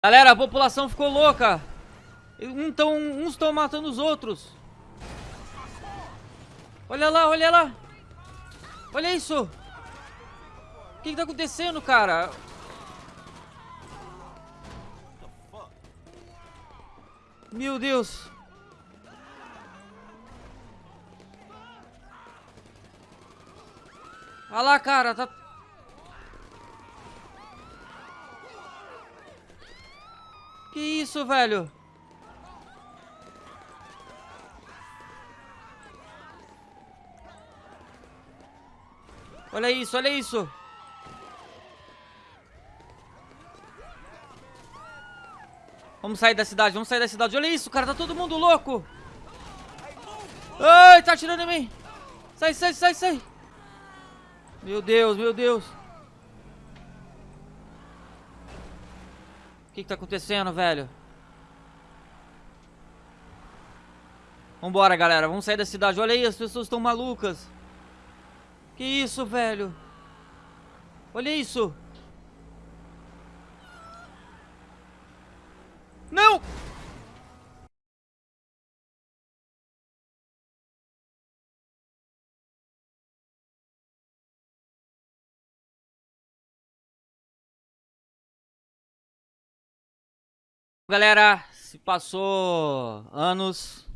Galera, a população ficou louca. Um tão, uns estão matando os outros. Olha lá, olha lá. Olha isso. O que, que tá acontecendo, cara? Meu Deus. Olha lá, cara, tá... isso, velho? Olha isso, olha isso. Vamos sair da cidade, vamos sair da cidade. Olha isso, cara, tá todo mundo louco. Ai, tá atirando em mim. Sai, sai, sai, sai. Meu Deus, meu Deus. O que, que tá acontecendo, velho? Vambora, galera. Vamos sair da cidade. Olha aí, as pessoas estão malucas. Que isso, velho? Olha isso. Não! Galera, se passou anos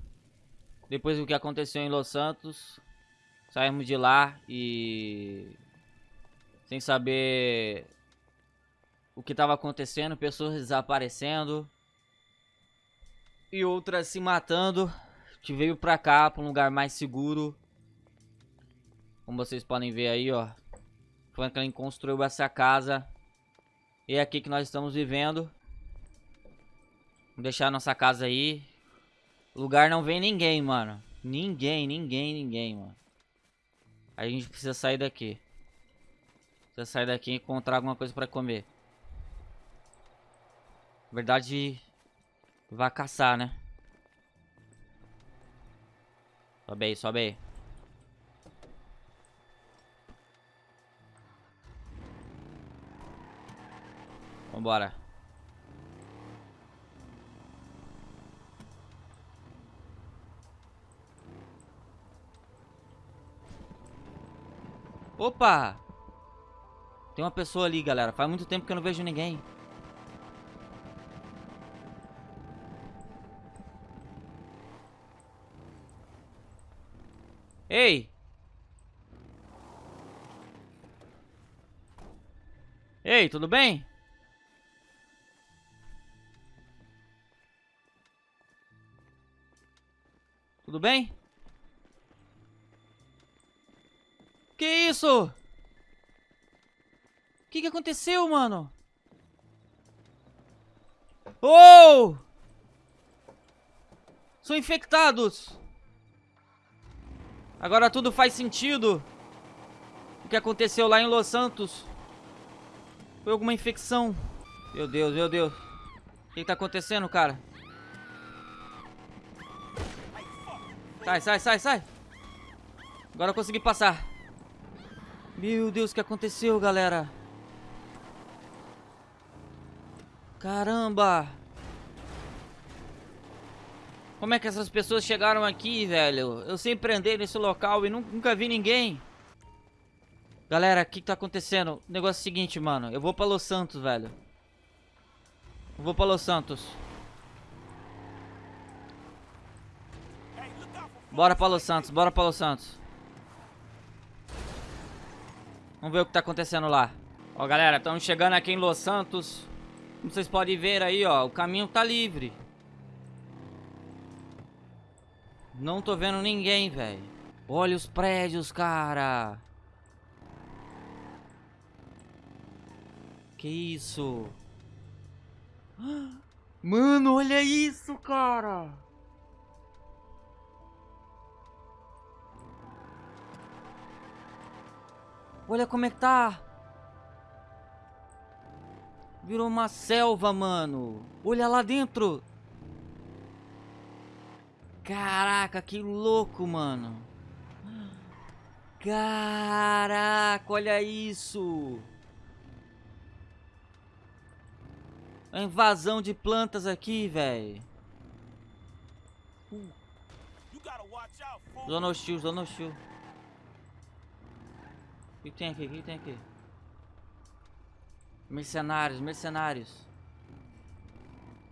depois do que aconteceu em Los Santos. Saímos de lá e sem saber o que estava acontecendo, pessoas desaparecendo e outras se matando. A gente veio pra cá, pra um lugar mais seguro. Como vocês podem ver aí, ó. Franklin construiu essa casa. E é aqui que nós estamos vivendo. Vamos deixar nossa casa aí. Lugar não vem ninguém, mano. Ninguém, ninguém, ninguém, mano. A gente precisa sair daqui. Precisa sair daqui e encontrar alguma coisa pra comer. Na verdade, vai caçar, né? Sobe aí, sobe aí. Vambora. Opa! Tem uma pessoa ali, galera. Faz muito tempo que eu não vejo ninguém. Ei! Ei, tudo bem? Tudo bem? Que isso? O que, que aconteceu, mano? Oh! São infectados! Agora tudo faz sentido. O que aconteceu lá em Los Santos. Foi alguma infecção. Meu Deus, meu Deus. O que, tá acontecendo, cara? Sai, sai, sai, sai. Agora eu consegui passar. Meu Deus, o que aconteceu, galera? Caramba! Como é que essas pessoas chegaram aqui, velho? Eu sempre andei nesse local e nunca vi ninguém. Galera, o que, que tá acontecendo? O negócio é o seguinte, mano. Eu vou pra Los Santos, velho. Eu vou pra Los Santos. Bora pra Los Santos, bora pra Los Santos. Vamos ver o que tá acontecendo lá. Ó, galera, estamos chegando aqui em Los Santos. Como vocês podem ver aí, ó, o caminho tá livre. Não tô vendo ninguém, velho. Olha os prédios, cara. Que isso? Mano, olha isso, cara. Olha como é que tá. Virou uma selva, mano. Olha lá dentro. Caraca, que louco, mano. Caraca, olha isso. A invasão de plantas aqui, velho. Zona hostil, zona hostil. O que tem aqui? O que tem aqui? Mercenários, mercenários.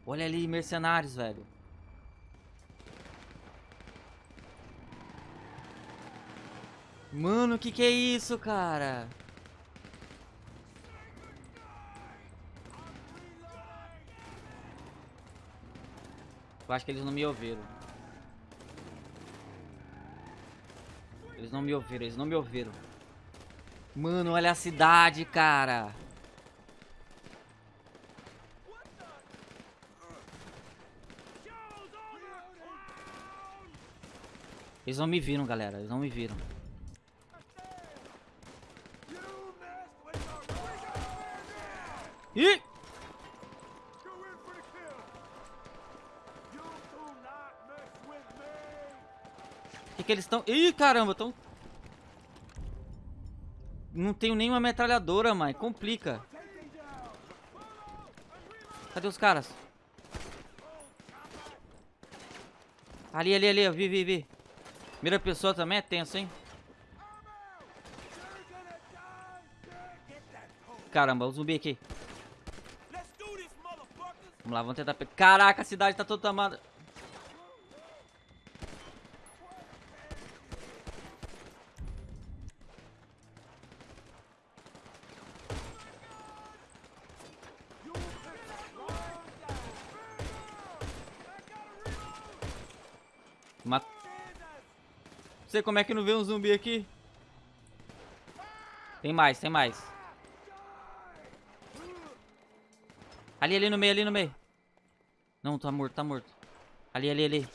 Olha ali, mercenários, velho. Mano, o que que é isso, cara? Eu acho que eles não me ouviram. Eles não me ouviram, eles não me ouviram. Mano, olha a cidade, cara. Eles não me viram, galera. Eles não me viram. Ih! Que que eles estão... Ih, caramba, estão... Não tenho nenhuma metralhadora, mãe. Complica. Cadê os caras? Ali, ali, ali. Vi, vi, vi. Primeira pessoa também é tenso, hein? Caramba, o zumbi aqui. Vamos lá, vamos tentar. Caraca, a cidade tá toda tomada. Não sei como é que não vê um zumbi aqui. Tem mais, tem mais. Ali, ali no meio, ali no meio. Não, tá morto, tá morto. Ali, ali, ali.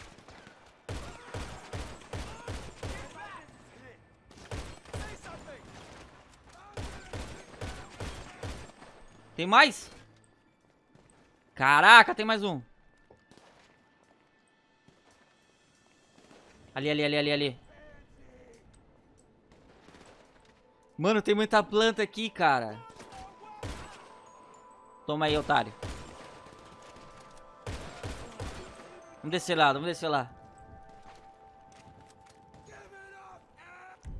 Tem mais? Caraca, tem mais um. Ali, ali, ali, ali, ali. Mano, tem muita planta aqui, cara. Toma aí, otário. Vamos descer lá, vamos descer lá.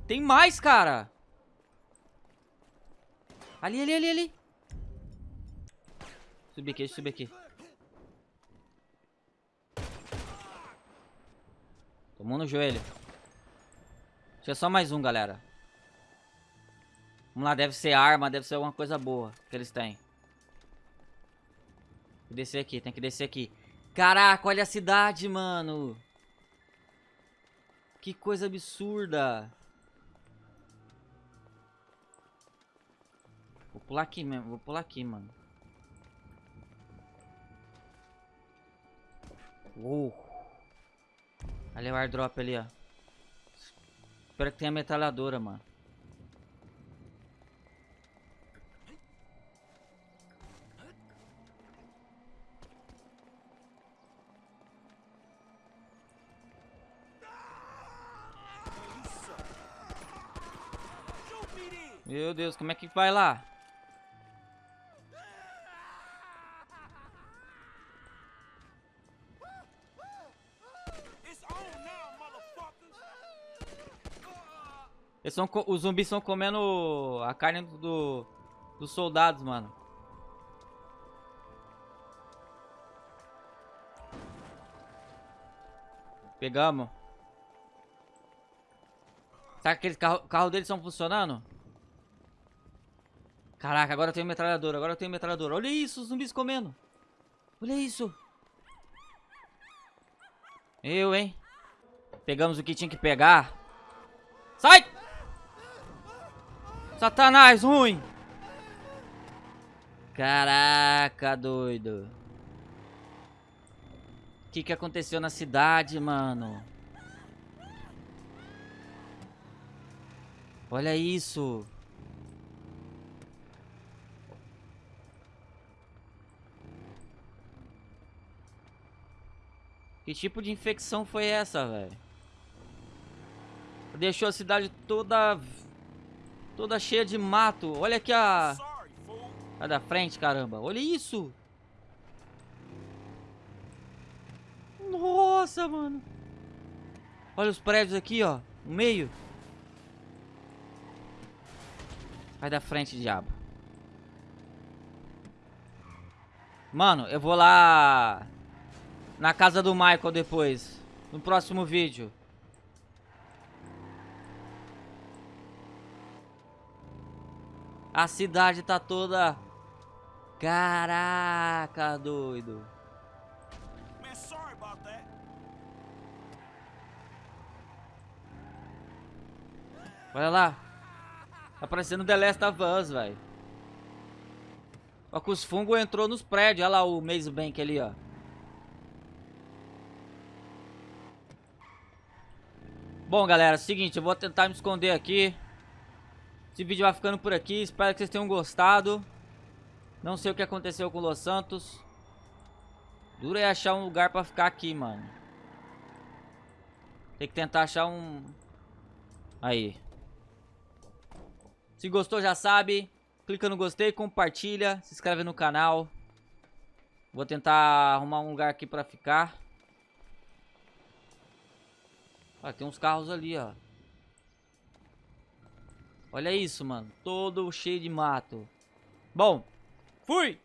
Tem mais, cara. Ali, ali, ali, ali. Subir aqui, subir aqui. Tomou no joelho. Tinha só mais um, galera. Vamos lá, deve ser arma, deve ser alguma coisa boa que eles têm. Tem que descer aqui, tem que descer aqui. Caraca, olha a cidade, mano. Que coisa absurda. Vou pular aqui mesmo, vou pular aqui, mano. Uou. Ali é o airdrop ali, ó. Espero que tenha metralhadora, mano. Meu Deus, como é que vai lá? Eles são, os zumbis estão comendo a carne do, dos soldados, mano. Pegamos. Será que aqueles carro, carro deles estão funcionando? Caraca, agora eu tenho metralhadora, agora tenho metralhadora. Olha isso, os zumbis comendo. Olha isso. Eu, hein? Pegamos o que tinha que pegar. Sai! Satanás, ruim! Caraca, doido. O que, que aconteceu na cidade, mano? Olha isso. Que tipo de infecção foi essa, velho? Deixou a cidade toda Toda cheia de mato. Olha aqui a... A da frente, caramba. Olha isso. Nossa, mano. Olha os prédios aqui, ó. No meio. Vai da frente, diabo. Mano, eu vou lá... Na casa do Michael depois. No próximo vídeo. A cidade tá toda... Caraca, doido. Olha lá. Tá parecendo The Last of Us, velho. Ó que os fungos entrou nos prédios. Olha lá o Maze Bank ali, ó. Bom, galera, seguinte, eu vou tentar me esconder aqui. Esse vídeo vai ficando por aqui. Espero que vocês tenham gostado. Não sei o que aconteceu com o Los Santos. Dura é achar um lugar pra ficar aqui, mano. Tem que tentar achar um... Aí. Se gostou, já sabe. Clica no gostei, compartilha, se inscreve no canal. Vou tentar arrumar um lugar aqui pra ficar. Ah, tem uns carros ali, ó. Olha isso, mano. Todo cheio de mato. Bom, fui!